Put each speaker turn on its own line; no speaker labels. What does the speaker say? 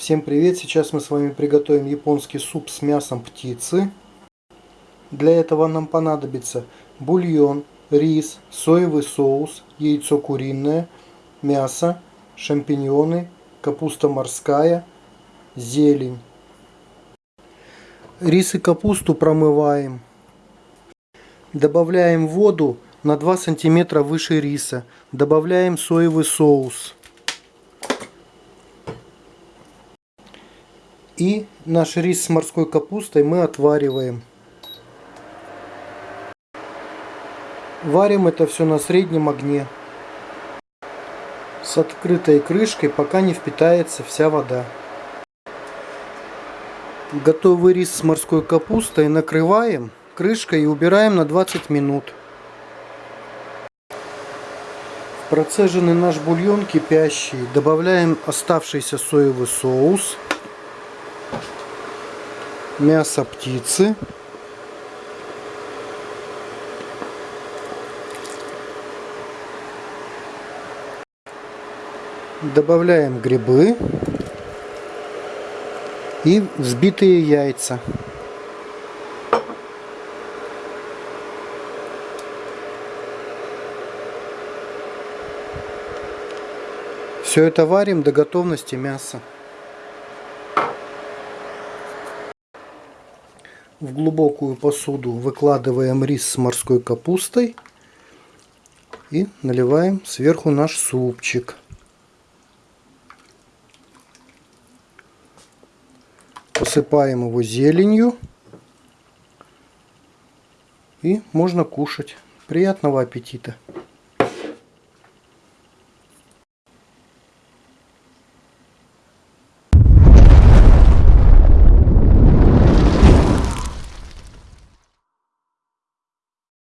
Всем привет! Сейчас мы с вами приготовим японский суп с мясом птицы. Для этого нам понадобится бульон, рис, соевый соус, яйцо куриное, мясо, шампиньоны, капуста морская, зелень. Рис и капусту промываем. Добавляем воду на 2 сантиметра выше риса. Добавляем соевый соус. И наш рис с морской капустой мы отвариваем. Варим это все на среднем огне. С открытой крышкой, пока не впитается вся вода. Готовый рис с морской капустой накрываем крышкой и убираем на 20 минут. Процеженный наш бульон кипящий добавляем оставшийся соевый соус мясо птицы. Добавляем грибы и взбитые яйца. Все это варим до готовности мяса. В глубокую посуду выкладываем рис с морской капустой и наливаем сверху наш супчик. Посыпаем его зеленью и можно кушать. Приятного аппетита!